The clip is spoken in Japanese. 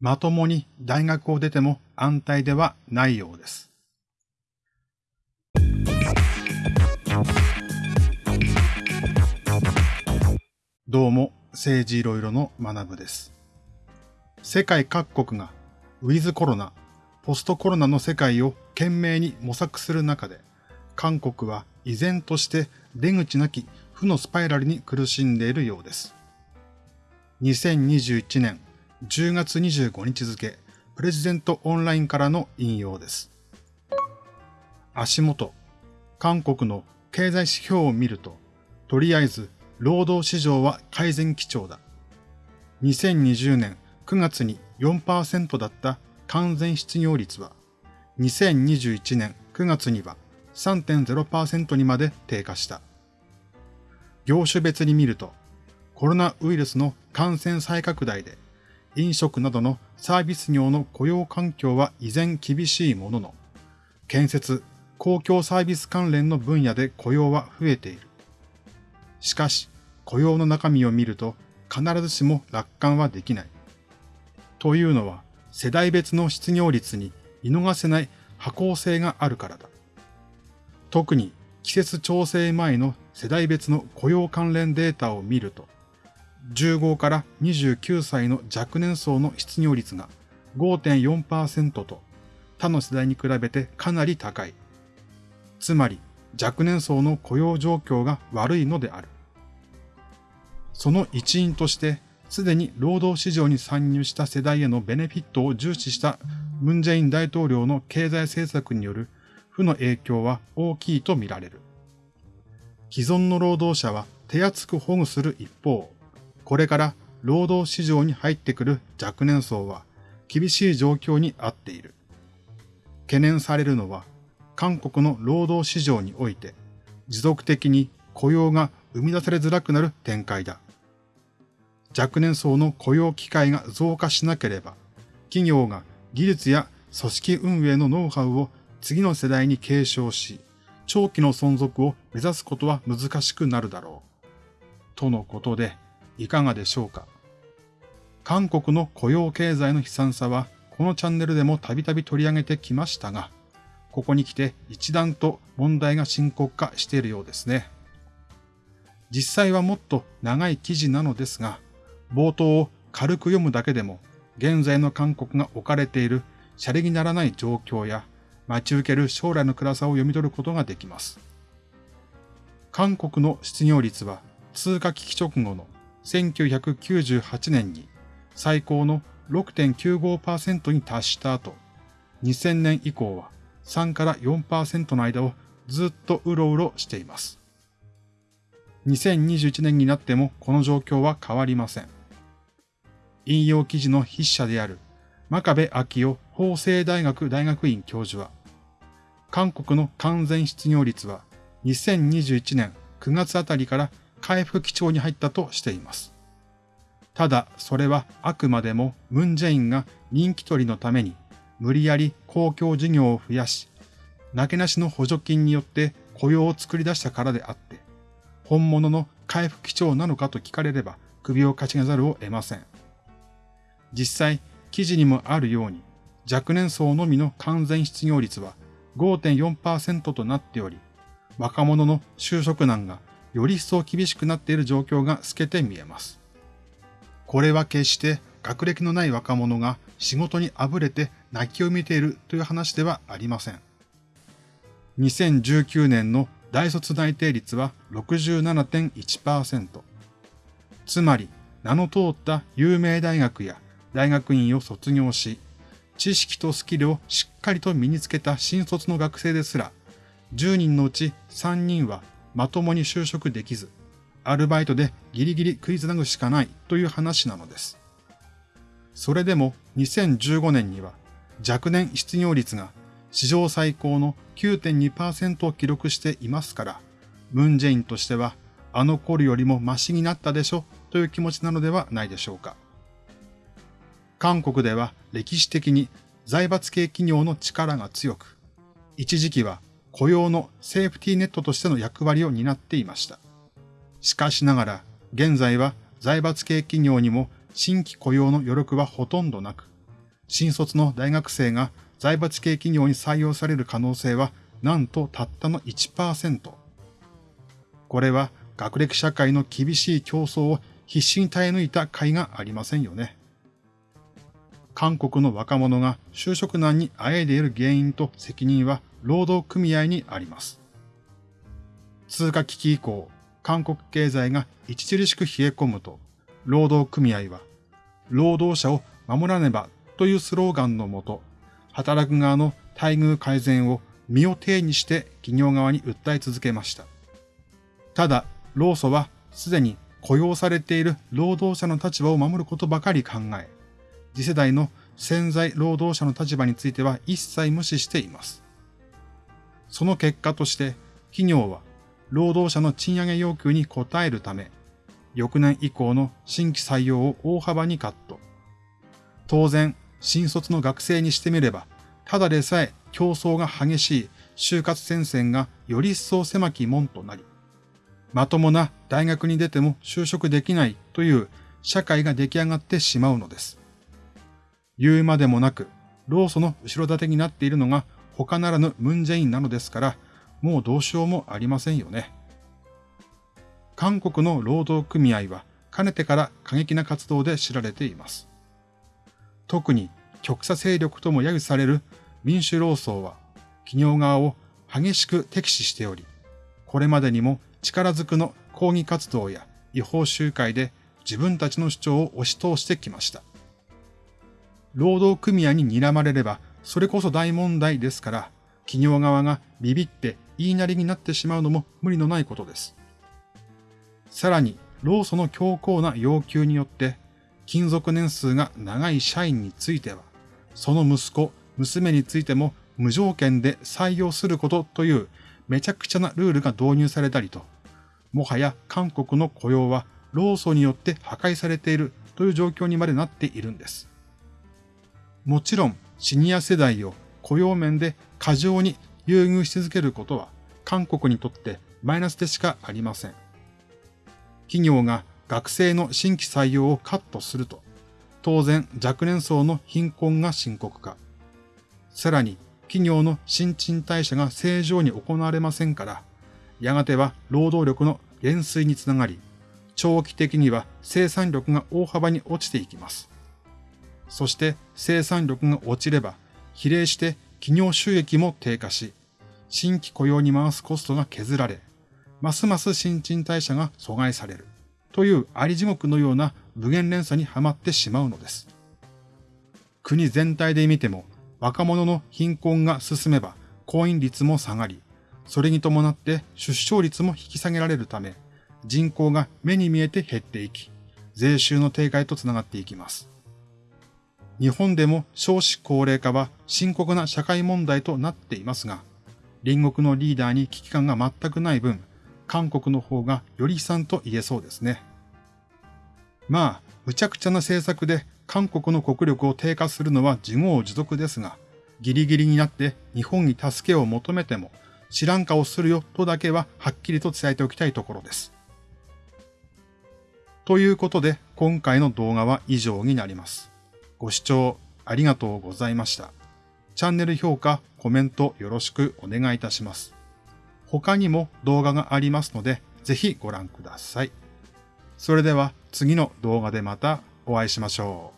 まともに大学を出ても安泰ではないようです。どうも、政治いろいろの学部です。世界各国がウィズコロナ、ポストコロナの世界を懸命に模索する中で、韓国は依然として出口なき負のスパイラルに苦しんでいるようです。2021年10月25日付、プレジデントオンラインからの引用です。足元、韓国の経済指標を見ると、とりあえず労働市場は改善基調だ。2020年9月に4%だった完全失業率は、2021年9月には3.0%にまで低下した。業種別に見ると、コロナウイルスの感染再拡大で飲食などのサービス業の雇用環境は依然厳しいものの、建設、公共サービス関連の分野で雇用は増えている。しかし、雇用の中身を見ると必ずしも楽観はできない。というのは、世代別の失業率に見逃せない波行性があるからだ。特に季節調整前の世代別の雇用関連データを見ると、15から29歳の若年層の失業率が5.4%と他の世代に比べてかなり高い。つまり若年層の雇用状況が悪いのである。その一因として、すでに労働市場に参入した世代へのベネフィットを重視したムンジェイン大統領の経済政策による負の影響は大きいとみられる。既存の労働者は手厚く保護する一方、これから労働市場に入ってくる若年層は厳しい状況にあっている。懸念されるのは、韓国の労働市場において持続的に雇用が生み出されづらくなる展開だ。若年層の雇用機会が増加しなければ、企業が技術や組織運営のノウハウを次の世代に継承し、長期の存続を目指すことは難しくなるだろう。とのことで、いかがでしょうか？韓国の雇用経済の悲惨さはこのチャンネルでもたびたび取り上げてきましたが、ここに来て一段と問題が深刻化しているようですね。実際はもっと長い記事なのですが、冒頭を軽く読むだけでも、現在の韓国が置かれているシャレにならない状況や、待ち受ける将来の暗さを読み取ることができます。韓国の失業率は通貨危機直後の1998年に最高の6.95%に達した後、2000年以降は3から4%の間をずっとうろうろしています。2021年になってもこの状況は変わりません。引用記事の筆者である真壁昭夫法政大学大学院教授は、韓国の完全失業率は2021年9月あたりから回復基調に入ったとしています。ただ、それはあくまでもムンジェインが人気取りのために無理やり公共事業を増やし、なけなしの補助金によって雇用を作り出したからであって、本物の回復基調なのかと聞かれれば首をかしげざるを得ません。実際、記事にもあるように、若年層のみの完全失業率は5.4%となっており、若者の就職難がより一層厳しくなっている状況が透けて見えます。これは決して学歴のない若者が仕事にあぶれて泣きを見ているという話ではありません。2019年の大卒内定率は67.1%。つまり、名の通った有名大学や大学院を卒業し、知識とスキルをしっかりと身につけた新卒の学生ですら、10人のうち3人はまともに就職できず、アルバイトでギリギリ食いつなぐしかないという話なのです。それでも2015年には若年失業率が史上最高の9.2%を記録していますから、ムンジェインとしてはあの頃よりもマシになったでしょという気持ちなのではないでしょうか。韓国では歴史的に財閥系企業の力が強く、一時期は雇用のセーフティーネットとしての役割を担っていました。しかしながら、現在は財閥系企業にも新規雇用の余力はほとんどなく、新卒の大学生が財閥系企業に採用される可能性はなんとたったの1%。これは学歴社会の厳しい競争を必死に耐え抜いた甲斐がありませんよね。韓国の若者が就職難にあえいでいる原因と責任は労働組合にあります。通貨危機以降、韓国経済が著しく冷え込むと、労働組合は、労働者を守らねばというスローガンのもと、働く側の待遇改善を身を挺にして企業側に訴え続けました。ただ、労組はすでに雇用されている労働者の立場を守ることばかり考え、次世代の潜在労働者の立場については一切無視しています。その結果として、企業は労働者の賃上げ要求に応えるため、翌年以降の新規採用を大幅にカット。当然、新卒の学生にしてみれば、ただでさえ競争が激しい就活戦線がより一層狭き門となり、まともな大学に出ても就職できないという社会が出来上がってしまうのです。言うまでもなく、労組の後ろ盾になっているのが他ならぬムンジェインなのですから、もうどうしようもありませんよね。韓国の労働組合はかねてから過激な活動で知られています。特に極左勢力とも揶揄される民主労総は企業側を激しく敵視しており、これまでにも力ずくの抗議活動や違法集会で自分たちの主張を押し通してきました。労働組合に睨まれれば、それこそ大問題ですから、企業側がビビって言いなりになってしまうのも無理のないことです。さらに、労組の強硬な要求によって、勤続年数が長い社員については、その息子、娘についても無条件で採用することというめちゃくちゃなルールが導入されたりと、もはや韓国の雇用は労組によって破壊されているという状況にまでなっているんです。もちろん、シニア世代を雇用面で過剰に優遇し続けることは、韓国にとってマイナスでしかありません。企業が学生の新規採用をカットすると、当然若年層の貧困が深刻化。さらに、企業の新陳代謝が正常に行われませんから、やがては労働力の減衰につながり、長期的には生産力が大幅に落ちていきます。そして生産力が落ちれば、比例して企業収益も低下し、新規雇用に回すコストが削られ、ますます新陳代謝が阻害される、というあり地獄のような無限連鎖にはまってしまうのです。国全体で見ても、若者の貧困が進めば、婚姻率も下がり、それに伴って出生率も引き下げられるため、人口が目に見えて減っていき、税収の低下へとつながっていきます。日本でも少子高齢化は深刻な社会問題となっていますが、隣国のリーダーに危機感が全くない分、韓国の方がより悲惨と言えそうですね。まあ、無茶苦茶な政策で韓国の国力を低下するのは自業自得ですが、ギリギリになって日本に助けを求めても、知らん顔するよとだけははっきりと伝えておきたいところです。ということで、今回の動画は以上になります。ご視聴ありがとうございました。チャンネル評価、コメントよろしくお願いいたします。他にも動画がありますので、ぜひご覧ください。それでは次の動画でまたお会いしましょう。